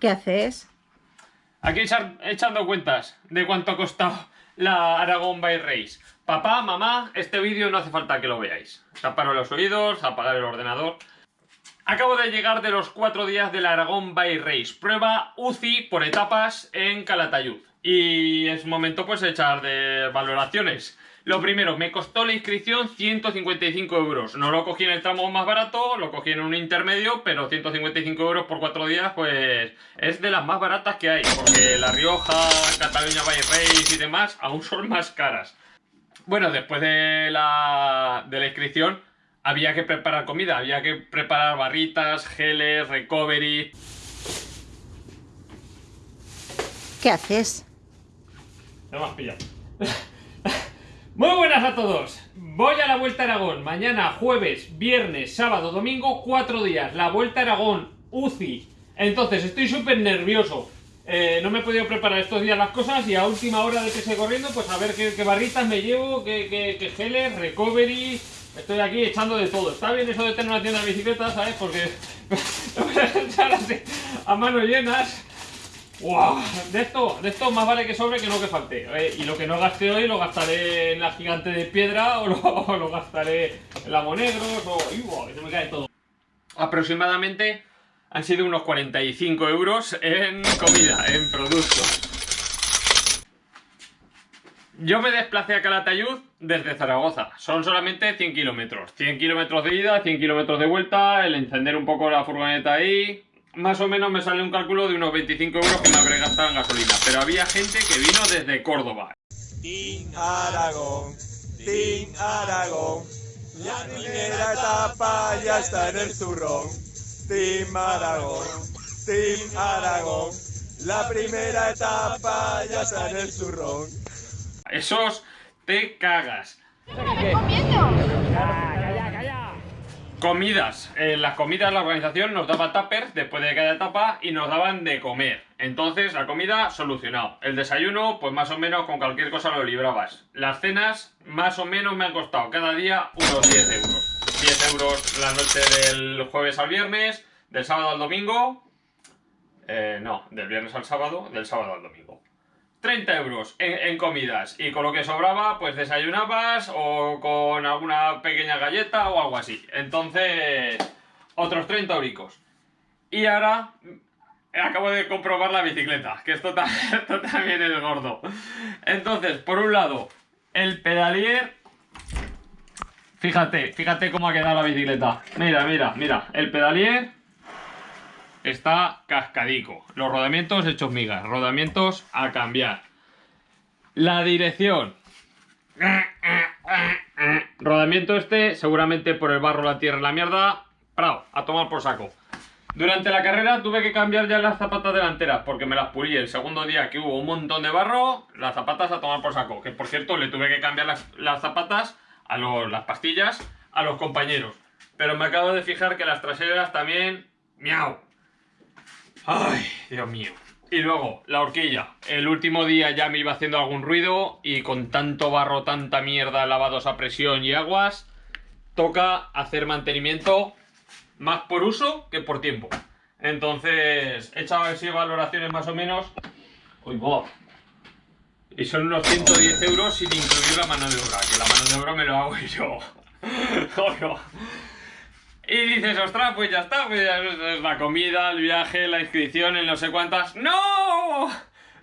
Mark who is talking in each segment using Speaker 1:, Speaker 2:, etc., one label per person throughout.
Speaker 1: ¿Qué haces?
Speaker 2: Aquí echando cuentas de cuánto ha costado la Aragon by Race. Papá, mamá, este vídeo no hace falta que lo veáis. Taparos los oídos, apagar el ordenador. Acabo de llegar de los cuatro días de la Aragón by Race. Prueba UCI por etapas en Calatayud. Y es momento pues echar de valoraciones. Lo primero, me costó la inscripción 155 euros. No lo cogí en el tramo más barato, lo cogí en un intermedio, pero 155 euros por cuatro días, pues es de las más baratas que hay. Porque La Rioja, Cataluña Race y demás aún son más caras. Bueno, después de la, de la inscripción había que preparar comida, había que preparar barritas, geles, recovery...
Speaker 1: ¿Qué haces?
Speaker 2: No me has pillado. Muy buenas a todos. Voy a la Vuelta a Aragón. Mañana, jueves, viernes, sábado, domingo, cuatro días. La Vuelta a Aragón, UCI. Entonces, estoy súper nervioso. Eh, no me he podido preparar estos días las cosas y a última hora de que se corriendo, pues a ver qué, barritas me llevo, qué, qué, geles, recovery. Estoy aquí echando de todo. Está bien eso de tener una tienda de bicicletas, ¿sabes? Porque voy a echar así a manos llenas. ¡Wow! De esto, de esto más vale que sobre que no que falte. Eh, y lo que no gaste hoy lo gastaré en la gigante de piedra o lo, gastaré en la Monegros o... ¡Uy, Se me cae todo. Aproximadamente han sido unos 45 euros en comida, en productos. Yo me desplacé a Calatayud desde Zaragoza. Son solamente 100 kilómetros. 100 kilómetros de ida, 100 kilómetros de vuelta, el encender un poco la furgoneta ahí, más o menos me sale un cálculo de unos 25 euros que me habré gastado en gasolina. Pero había gente que vino desde Córdoba.
Speaker 3: Team Aragón, Team Aragón, la primera etapa ya está en el zurrón. Team Aragón, Team Aragón, la primera etapa ya está en el zurrón.
Speaker 2: Esos te cagas. Comidas. En las comidas la organización nos daba tuppers después de cada etapa y nos daban de comer. Entonces la comida solucionado. El desayuno pues más o menos con cualquier cosa lo librabas. Las cenas más o menos me han costado cada día unos 10 euros. 10 euros la noche del jueves al viernes, del sábado al domingo. Eh, no, del viernes al sábado, del sábado al domingo. 30 euros en, comidas y con lo que sobraba pues desayunabas o con alguna pequeña galleta o algo así. Entonces, otros 30 euricos. Y ahora acabo de comprobar la bicicleta, que esto, esto también es gordo. Entonces, por un lado, el pedalier... Fíjate, fíjate cómo ha quedado la bicicleta. Mira, mira, mira. El pedalier está cascadico. Los rodamientos hechos migas, rodamientos a cambiar. La dirección. Rodamiento este, seguramente por el barro, la tierra la mierda. Prado, a tomar por saco. Durante la carrera tuve que cambiar ya las zapatas delanteras porque me las pulí el segundo día que hubo un montón de barro, las zapatas a tomar por saco. Que por cierto le tuve que cambiar las, zapatas, a las pastillas, a los compañeros. Pero me acabo de fijar que las traseras también, miau, Ay, Dios mío. Y luego, la horquilla. El último día ya me iba haciendo algún ruido y con tanto barro, tanta mierda, lavados a presión y aguas, toca hacer mantenimiento más por uso que por tiempo. Entonces, he echado así valoraciones más o menos. Uy, boh. Y son unos 110 euros sin incluir la mano de obra, que la mano de obra me lo hago yo. Y dices, ostras, pues ya está, pues la comida, el viaje, la inscripción, el no sé cuántas... ¡No!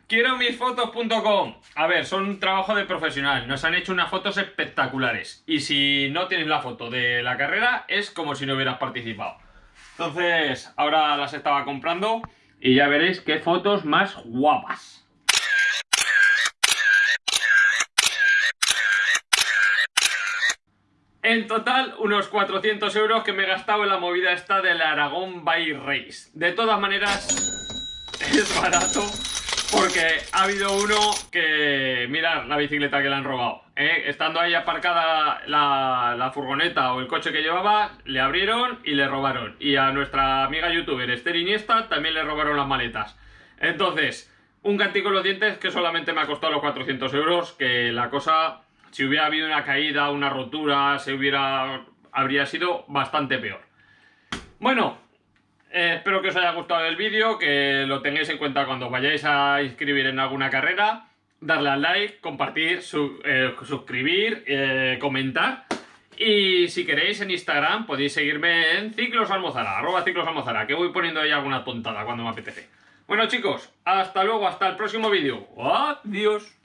Speaker 2: Quiero misfotos.com. A ver, son un trabajo de profesional. Nos han hecho unas fotos espectaculares. Y si no tienes la foto de la carrera, es como si no hubieras participado. Entonces, ahora las estaba comprando y ya veréis qué fotos más guapas. En total, unos 400 euros que me he gastado en la movida esta del Aragón by Race. De todas maneras, es barato porque ha habido uno que... Mirad la bicicleta que le han robado. ¿eh? Estando ahí aparcada la, furgoneta o el coche que llevaba, le abrieron y le robaron. Y a nuestra amiga youtuber Esther Iniesta también le robaron las maletas. Entonces, un cantico en los dientes que solamente me ha costado los 400 euros, que la cosa si hubiera habido una caída, una rotura, se hubiera, habría sido bastante peor. Bueno, Eh, espero que os haya gustado el vídeo, que lo tengáis en cuenta cuando vayáis a inscribir en alguna carrera. Darle al like, compartir, eh, suscribir, eh, comentar. Y si queréis en Instagram podéis seguirme en Ciclos Almozara, arroba Ciclos Almozara, que voy poniendo ahí alguna tontada cuando me apetece. Bueno chicos, hasta luego, hasta el próximo vídeo. Adiós.